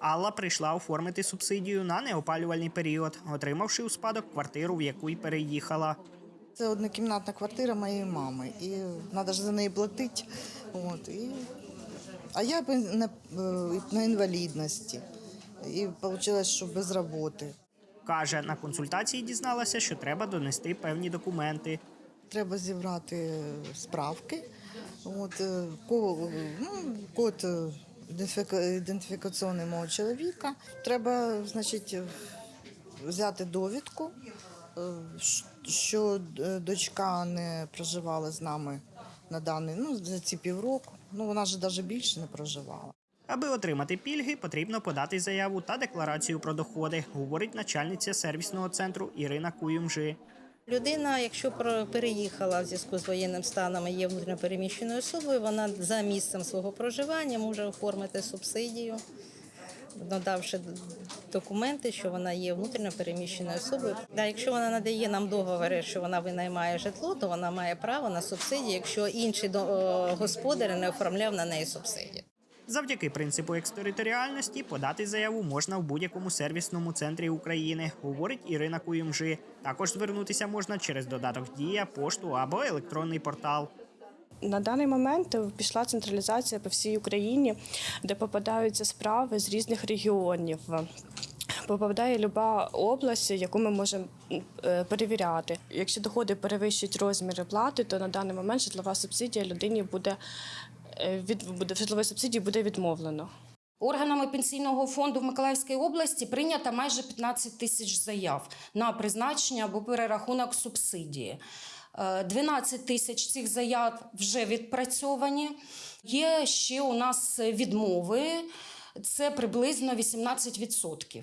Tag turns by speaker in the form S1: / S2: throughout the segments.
S1: Алла прийшла оформити субсидію на неопалювальний період, отримавши у спадок квартиру, в яку й переїхала.
S2: Це однокімнатна квартира моєї мами, і треба ж за неї платити. От, і... А я на, е, на інвалідності. І вийшло, що без роботи.
S1: Каже, на консультації дізналася, що треба донести певні документи.
S2: Треба зібрати справки. От, е, ну, код е, ідентифікаційний мого чоловіка. Треба, значить, взяти довідку, е, що е, дочка не проживала з нами на даний, ну, за ці півроку. Ну, вона ж навіть більше не проживала.
S1: Аби отримати пільги, потрібно подати заяву та декларацію про доходи, говорить начальниця сервісного центру Ірина Куюмжи.
S3: Людина, якщо переїхала в зв'язку з воєнним станом і є внутрішньопереміщеною особою, вона за місцем свого проживання може оформити субсидію, надавши документи, що вона є внутрішньопереміщеною особою. Да, якщо вона надає нам договори, що вона винаймає житло, то вона має право на субсидію, якщо інший о, господар не оформляв на неї субсидію.
S1: Завдяки принципу екстериторіальності подати заяву можна в будь-якому сервісному центрі України, говорить Ірина Куюмжи. Також звернутися можна через додаток Дія, пошту або електронний портал.
S4: На даний момент пішла централізація по всій Україні, де попадаються справи з різних регіонів. Попадає люба область, яку ми можемо е, перевіряти. Якщо доходи перевищують розміри плати, то на даний момент житлова субсидія людині буде від буде житлової субсидії буде відмовлено.
S5: Органами пенсійного фонду в Миколаївській області прийнято майже 15 тисяч заяв на призначення або перерахунок субсидії. Е, 12 тисяч цих заяв вже відпрацьовані. Є ще у нас відмови, це приблизно 18%.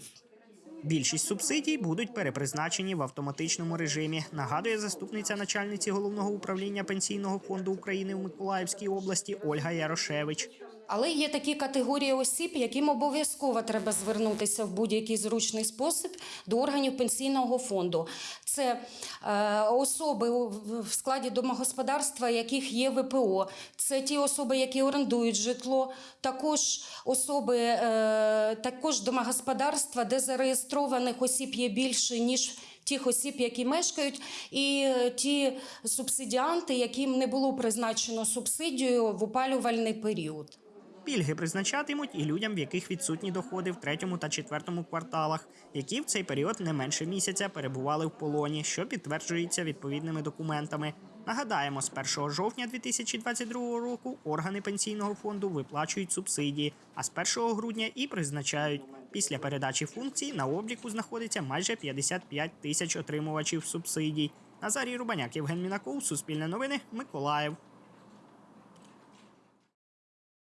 S1: Більшість субсидій будуть перепризначені в автоматичному режимі, нагадує заступниця начальниці головного управління пенсійного фонду України у Миколаївській області Ольга Ярошевич.
S5: Але є такі категорії осіб, яким обов'язково треба звернутися в будь-який зручний спосіб до органів пенсійного фонду. Це е, особи в складі домогосподарства, яких є ВПО, це ті особи, які орендують житло, також особи, е, також домогосподарства, де зареєстрованих осіб є більше ніж. Тих осіб, які мешкають, і е, ті субсидіанти, яким не було призначено субсидію в опалювальний період.
S1: Пільги призначатимуть і людям, в яких відсутні доходи в третьому та четвертому кварталах, які в цей період не менше місяця перебували в полоні, що підтверджується відповідними документами. Нагадаємо, з 1 жовтня 2022 року органи пенсійного фонду виплачують субсидії, а з 1 грудня і призначають. Після передачі функцій на обліку знаходиться майже 55 тисяч отримувачів субсидій. Назарій Рубаняк, Євген Мінаков, Суспільне новини, Миколаїв.